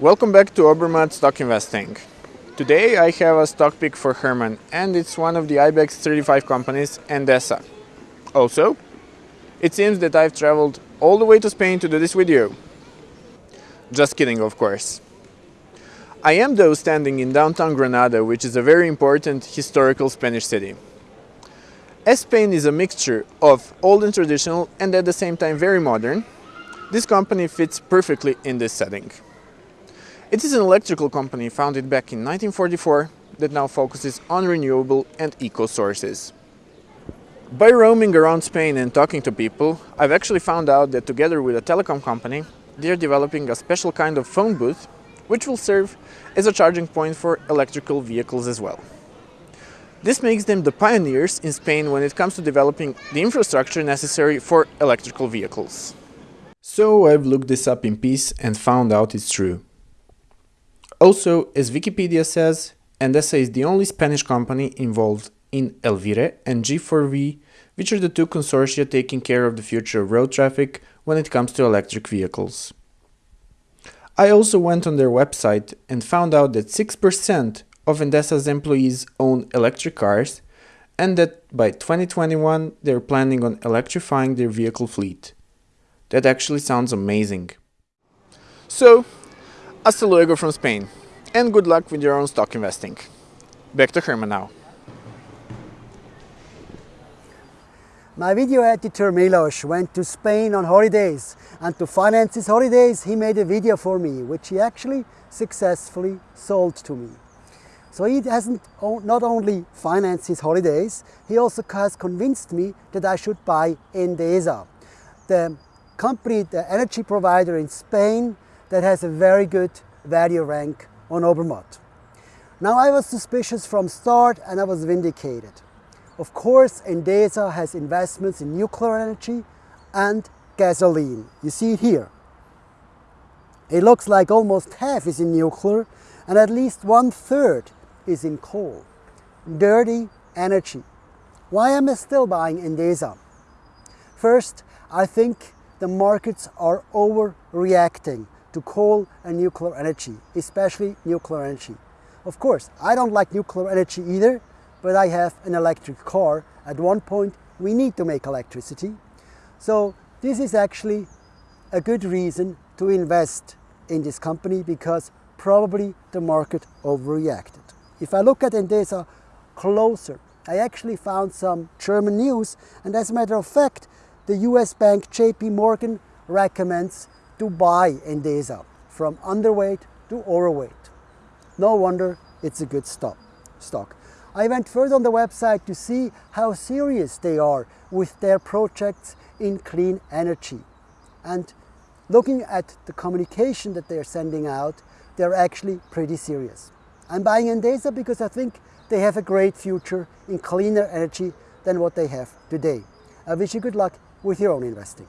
Welcome back to Obermatt Stock Investing. Today I have a stock pick for Herman and it's one of the IBEX 35 companies, Endesa. Also, it seems that I've traveled all the way to Spain to do this video. Just kidding, of course. I am though standing in downtown Granada, which is a very important historical Spanish city. As Spain is a mixture of old and traditional and at the same time very modern, this company fits perfectly in this setting. It is an electrical company founded back in 1944 that now focuses on renewable and eco sources. By roaming around Spain and talking to people, I've actually found out that together with a telecom company, they're developing a special kind of phone booth which will serve as a charging point for electrical vehicles as well. This makes them the pioneers in Spain when it comes to developing the infrastructure necessary for electrical vehicles. So I've looked this up in peace and found out it's true. Also, as Wikipedia says, Endesa is the only Spanish company involved in Elvire and G4V, which are the two consortia taking care of the future of road traffic when it comes to electric vehicles. I also went on their website and found out that 6% of Endesa's employees own electric cars and that by 2021 they're planning on electrifying their vehicle fleet. That actually sounds amazing. So, Hasta luego from Spain, and good luck with your own stock investing. Back to Herman now. My video editor Milos went to Spain on holidays and to finance his holidays he made a video for me which he actually successfully sold to me. So he hasn't not only financed his holidays, he also has convinced me that I should buy Endesa, the company, the energy provider in Spain that has a very good value rank on Obermatt. Now I was suspicious from start and I was vindicated. Of course, Endesa has investments in nuclear energy and gasoline. You see it here. It looks like almost half is in nuclear and at least one third is in coal. Dirty energy. Why am I still buying Endesa? First, I think the markets are overreacting to coal and nuclear energy, especially nuclear energy. Of course, I don't like nuclear energy either, but I have an electric car. At one point, we need to make electricity. So this is actually a good reason to invest in this company because probably the market overreacted. If I look at Endesa closer, I actually found some German news and as a matter of fact, the US bank JP Morgan recommends to buy Endesa from underweight to overweight. No wonder it's a good stock. stock. I went further on the website to see how serious they are with their projects in clean energy. And looking at the communication that they're sending out, they're actually pretty serious. I'm buying Endesa because I think they have a great future in cleaner energy than what they have today. I wish you good luck with your own investing.